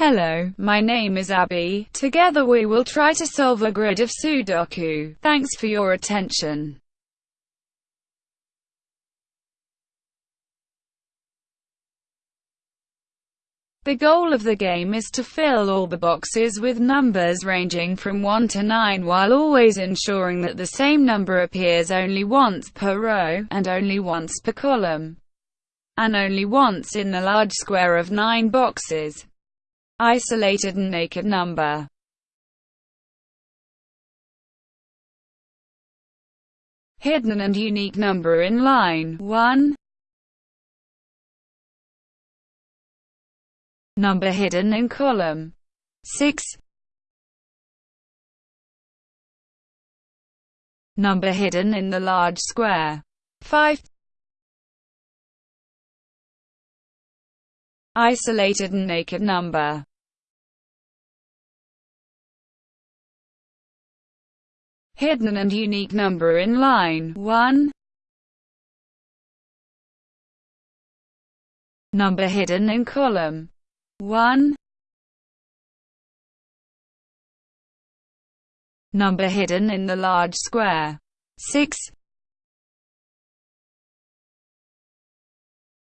Hello, my name is Abby. Together we will try to solve a grid of Sudoku. Thanks for your attention. The goal of the game is to fill all the boxes with numbers ranging from 1 to 9 while always ensuring that the same number appears only once per row, and only once per column, and only once in the large square of 9 boxes. Isolated and naked number. Hidden and unique number in line 1 Number hidden in column 6 Number hidden in the large square 5 Isolated and naked number Hidden and unique number in line. 1 Number hidden in column. 1 Number hidden in the large square. 6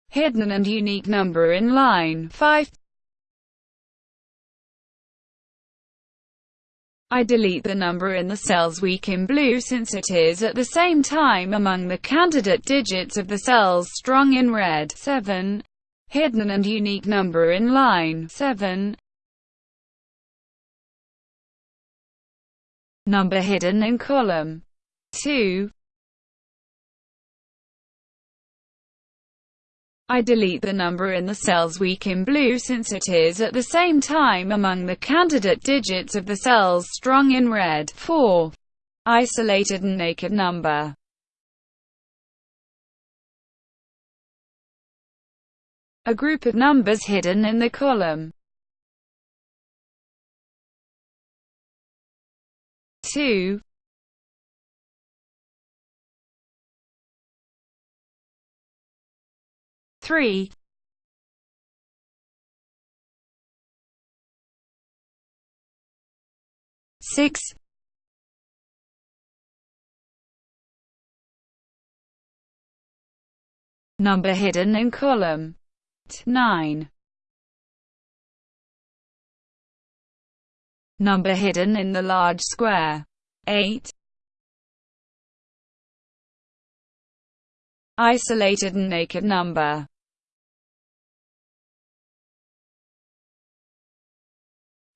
Hidden and unique number in line. 5 I delete the number in the cells weak in blue since it is at the same time among the candidate digits of the cells strong in red 7 hidden and unique number in line 7. Number hidden in column 2. I delete the number in the cells weak in blue since it is at the same time among the candidate digits of the cells strong in red 4. Isolated and naked number a group of numbers hidden in the column. 2 3 6 Number hidden in column 9. Number hidden in the large square. 8. Isolated and naked number.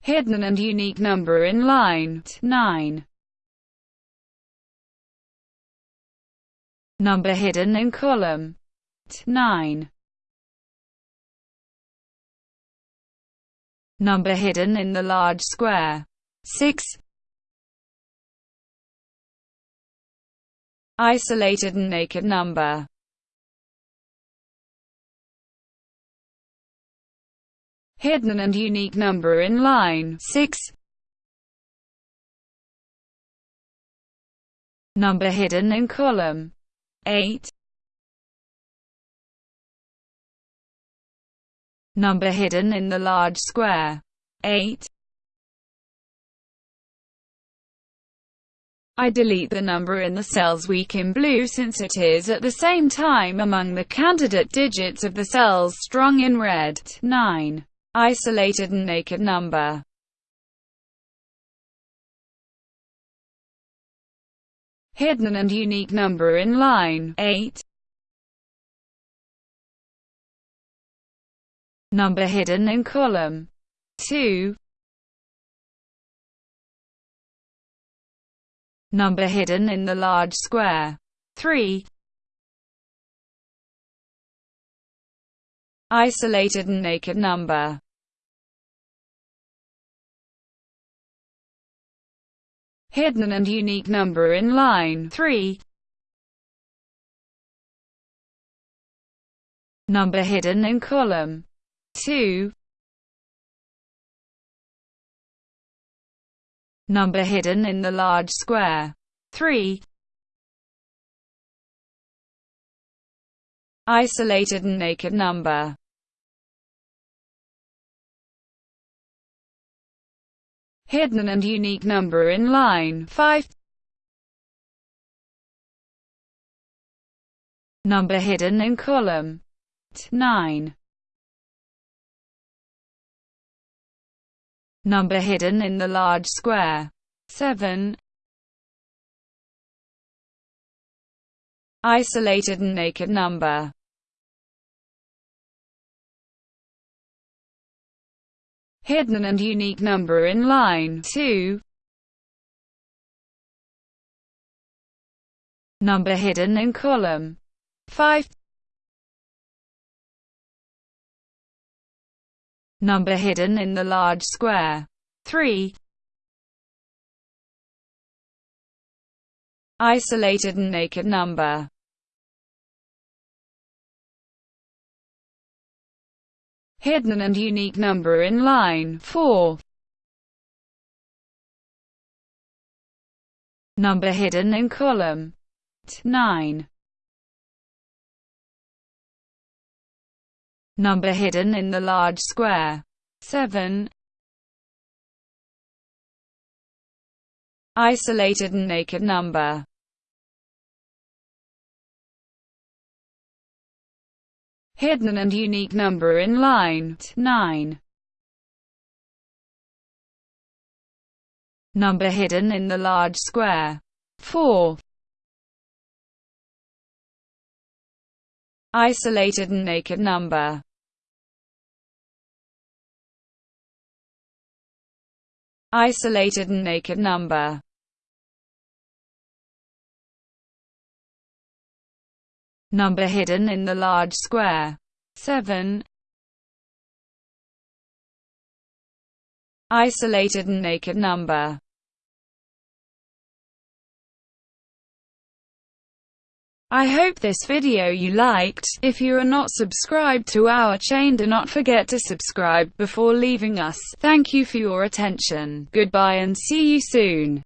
Hidden and unique number in line 9. Number hidden in column 9. Number hidden in the large square. 6. Isolated and naked number. Hidden and unique number in line 6. Number hidden in column 8. number hidden in the large square. 8. I delete the number in the cells weak in blue since it is at the same time among the candidate digits of the cells strong in red. 9. Isolated and naked number. Hidden and unique number in line. 8. number hidden in column. 2 number hidden in the large square. 3 isolated and naked number. Hidden and unique number in line 3 number hidden in column 2 Number hidden in the large square. 3 Isolated and naked number hidden and unique number in line 5, number hidden in column 9, number hidden in the large square 7, isolated and naked number hidden and unique number in line. 2, number hidden in column. 5, number hidden in the large square. 3, isolated and naked number hidden and unique number in line 4. Number hidden in column 9. Number hidden in the large square 7. Isolated and naked number hidden and unique number in line 9. Number hidden in the large square 4. Isolated and naked number Isolated and naked number number hidden in the large square. 7. Isolated and naked number I hope this video you liked. If you are not subscribed to our chain do not forget to subscribe before leaving us. Thank you for your attention. Goodbye and see you soon.